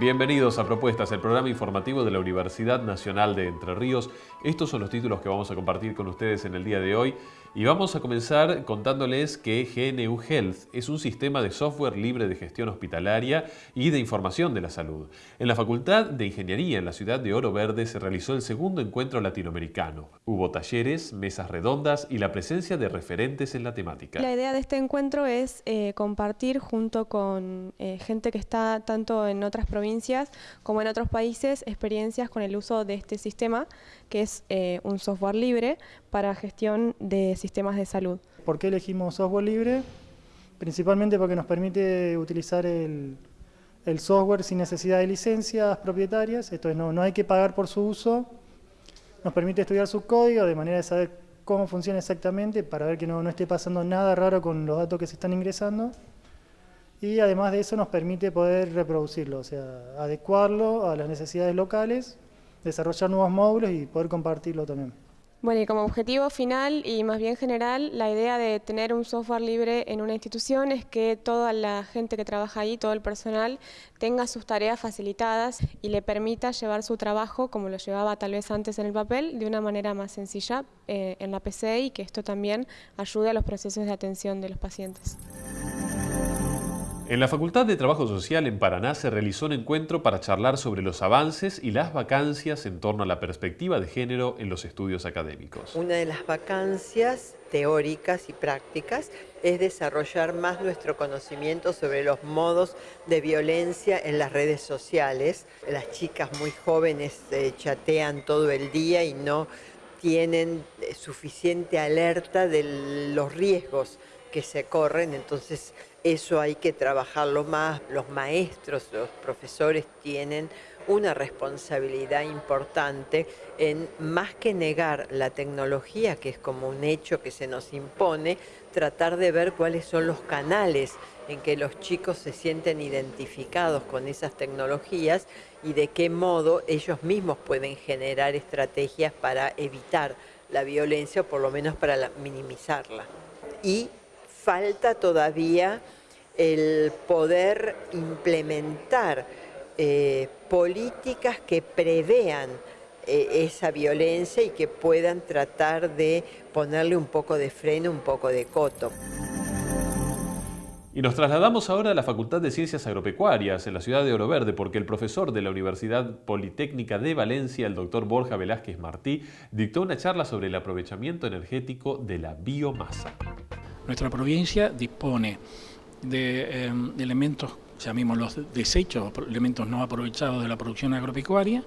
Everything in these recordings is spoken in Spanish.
Bienvenidos a Propuestas, el programa informativo de la Universidad Nacional de Entre Ríos. Estos son los títulos que vamos a compartir con ustedes en el día de hoy. Y vamos a comenzar contándoles que GNU Health es un sistema de software libre de gestión hospitalaria y de información de la salud. En la Facultad de Ingeniería en la ciudad de Oro Verde se realizó el segundo encuentro latinoamericano. Hubo talleres, mesas redondas y la presencia de referentes en la temática. La idea de este encuentro es eh, compartir junto con eh, gente que está tanto en otras provincias como en otros países experiencias con el uso de este sistema, que es eh, un software libre para gestión de sistemas de salud. ¿Por qué elegimos software libre? Principalmente porque nos permite utilizar el, software sin necesidad de licencias propietarias, esto es, no, no hay que pagar por su uso, nos permite estudiar su código de manera de saber cómo funciona exactamente para ver que no, no esté pasando nada raro con los datos que se están ingresando y además de eso nos permite poder reproducirlo, o sea, adecuarlo a las necesidades locales, desarrollar nuevos módulos y poder compartirlo también. Bueno, y como objetivo final y más bien general, la idea de tener un software libre en una institución es que toda la gente que trabaja ahí, todo el personal, tenga sus tareas facilitadas y le permita llevar su trabajo, como lo llevaba tal vez antes en el papel, de una manera más sencilla eh, en la PC y que esto también ayude a los procesos de atención de los pacientes. En la Facultad de Trabajo Social en Paraná se realizó un encuentro para charlar sobre los avances y las vacancias en torno a la perspectiva de género en los estudios académicos. Una de las vacancias teóricas y prácticas es desarrollar más nuestro conocimiento sobre los modos de violencia en las redes sociales. Las chicas muy jóvenes eh, chatean todo el día y no tienen eh, suficiente alerta de los riesgos que se corren, entonces eso hay que trabajarlo más. Los maestros, los profesores tienen una responsabilidad importante en más que negar la tecnología, que es como un hecho que se nos impone, tratar de ver cuáles son los canales en que los chicos se sienten identificados con esas tecnologías y de qué modo ellos mismos pueden generar estrategias para evitar la violencia o por lo menos para minimizarla. Y falta todavía el poder implementar eh, políticas que prevean eh, esa violencia y que puedan tratar de ponerle un poco de freno, un poco de coto. Y nos trasladamos ahora a la Facultad de Ciencias Agropecuarias en la ciudad de Oro Verde porque el profesor de la Universidad Politécnica de Valencia, el doctor Borja Velázquez Martí, dictó una charla sobre el aprovechamiento energético de la biomasa. Nuestra provincia dispone de em, elementos, llamémoslos desechos, elementos no aprovechados de la producción agropecuaria,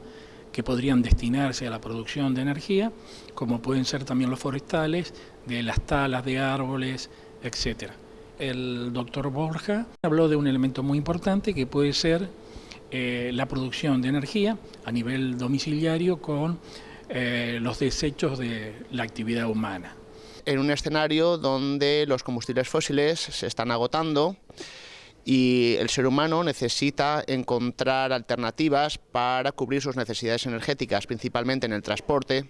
que podrían destinarse a la producción de energía, como pueden ser también los forestales, de las talas de árboles, etc. El doctor Borja habló de un elemento muy importante que puede ser eh, la producción de energía a nivel domiciliario con eh, los desechos de la actividad humana en un escenario donde los combustibles fósiles se están agotando y el ser humano necesita encontrar alternativas para cubrir sus necesidades energéticas, principalmente en el transporte.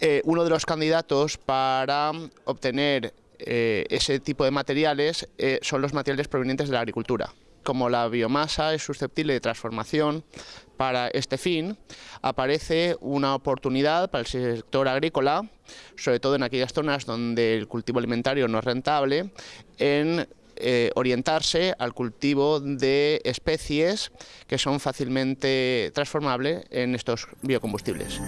Eh, uno de los candidatos para obtener eh, ese tipo de materiales eh, son los materiales provenientes de la agricultura como la biomasa es susceptible de transformación para este fin, aparece una oportunidad para el sector agrícola, sobre todo en aquellas zonas donde el cultivo alimentario no es rentable, en eh, orientarse al cultivo de especies que son fácilmente transformables en estos biocombustibles.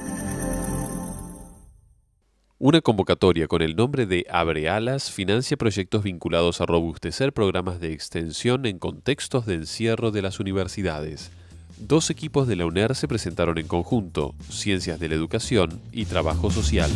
Una convocatoria con el nombre de Abre Alas financia proyectos vinculados a robustecer programas de extensión en contextos de encierro de las universidades. Dos equipos de la UNER se presentaron en conjunto, Ciencias de la Educación y Trabajo Social.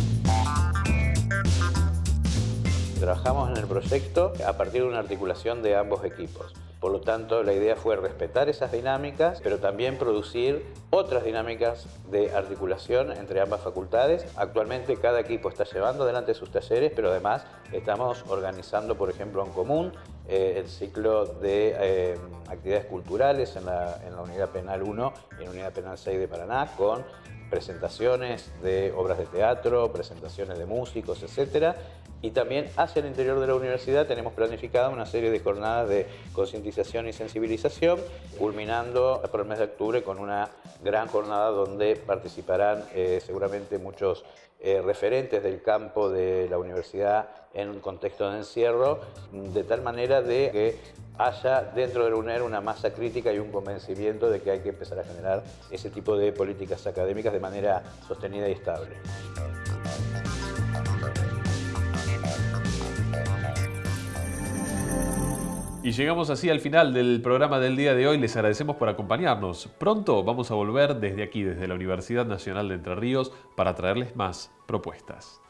Trabajamos en el proyecto a partir de una articulación de ambos equipos. Por lo tanto, la idea fue respetar esas dinámicas, pero también producir otras dinámicas de articulación entre ambas facultades. Actualmente cada equipo está llevando adelante sus talleres, pero además estamos organizando, por ejemplo, en común eh, el ciclo de eh, actividades culturales en la, Unidad Penal 1 y en la Unidad Penal 6 de Paraná con presentaciones de obras de teatro, presentaciones de músicos, etc. Y también hacia el interior de la universidad tenemos planificada una serie de jornadas de concientización y sensibilización, culminando por el mes de octubre con una gran jornada donde participarán eh, seguramente muchos eh, referentes del campo de la universidad en un contexto de encierro, de tal manera de que haya dentro del UNER una masa crítica y un convencimiento de que hay que empezar a generar ese tipo de políticas académicas de manera sostenida y estable. Y llegamos así al final del programa del día de hoy. Les agradecemos por acompañarnos. Pronto vamos a volver desde aquí, desde la Universidad Nacional de Entre Ríos, para traerles más propuestas.